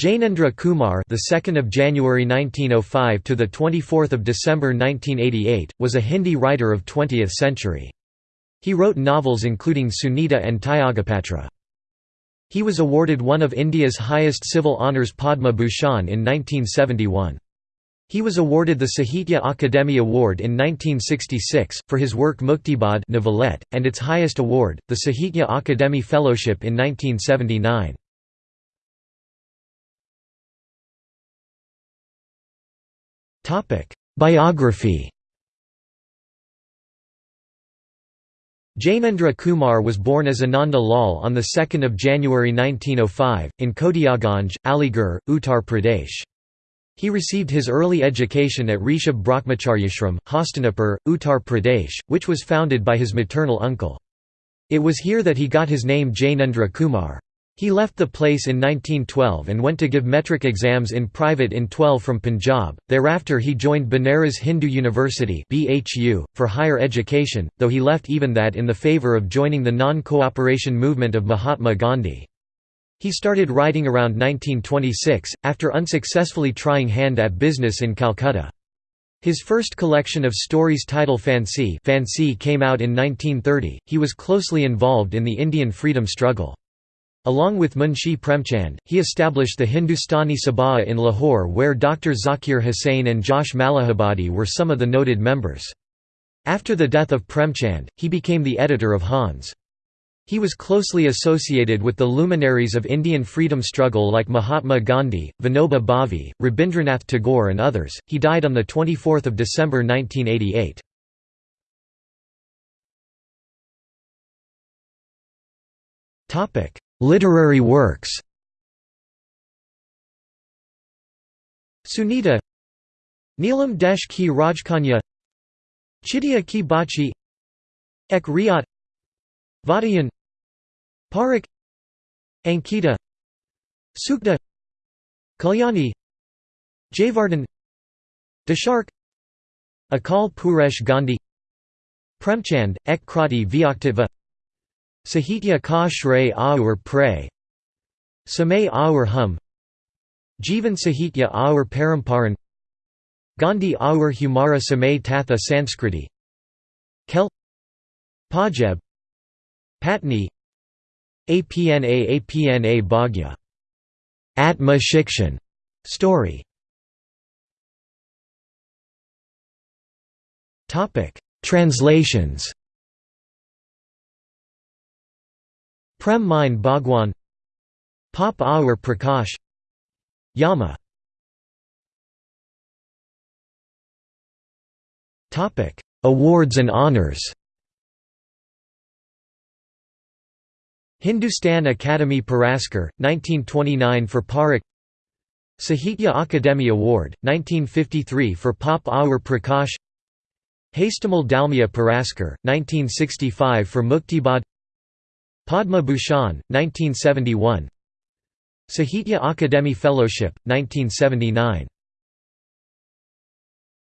Jainendra Kumar, the 2nd of January 1905 to the 24th of December 1988, was a Hindi writer of 20th century. He wrote novels including Sunita and Tyagapatra. He was awarded one of India's highest civil honours Padma Bhushan in 1971. He was awarded the Sahitya Akademi Award in 1966, for his work novelette, and its highest award, the Sahitya Akademi Fellowship in 1979. Biography Jainendra Kumar was born as Ananda Lal on 2 January 1905, in Kotiyaganj, Aligarh, Uttar Pradesh. He received his early education at Rishabh Brahmacharyashram, Hastinapur, Uttar Pradesh, which was founded by his maternal uncle. It was here that he got his name Jainendra Kumar. He left the place in 1912 and went to give matric exams in private in 12 from Punjab. Thereafter he joined Banaras Hindu University (BHU) for higher education, though he left even that in the favour of joining the non-cooperation movement of Mahatma Gandhi. He started writing around 1926, after unsuccessfully trying hand at business in Calcutta. His first collection of stories titled Fancy, Fancy came out in 1930. He was closely involved in the Indian freedom struggle. Along with Munshi Premchand, he established the Hindustani Sabha in Lahore where Dr. Zakir Hussain and Josh Malihabadi were some of the noted members. After the death of Premchand, he became the editor of Hans. He was closely associated with the luminaries of Indian freedom struggle like Mahatma Gandhi, Vinoba Bhave, Rabindranath Tagore and others. He died on 24 December 1988. Literary works. Sunita. Neelam Desh ki Rajkanya. Chidiya ki Bachi. Ek Riyat. Vatayan Parak Ankita. Sukhda. Kalyani. Jayavardhan Dashark. Akal Purush Gandhi. Premchand, Ek Krati Vyaktiva Sahitya ka shray aur pray. Samay aur hum. Jivan Sahitya aur paramparan. Gandhi aur humara samay tatha Sanskriti. Kel. Pajeb Patni. Apna Apna Bhagya. Atma Shikshan. Story. Translations Prem Mein Bhagwan Paap Aur Prakash Yama. Awards and honors. Hindustan Academy Puraskar, 1929 for Parakh Sahitya Akademi Award, 1953 for Paap Aur Prakash. Hastimal Dalmia Puraskar, 1965 for Muktibodh Padma Bhushan, 1971 Sahitya Akademi Fellowship, 1979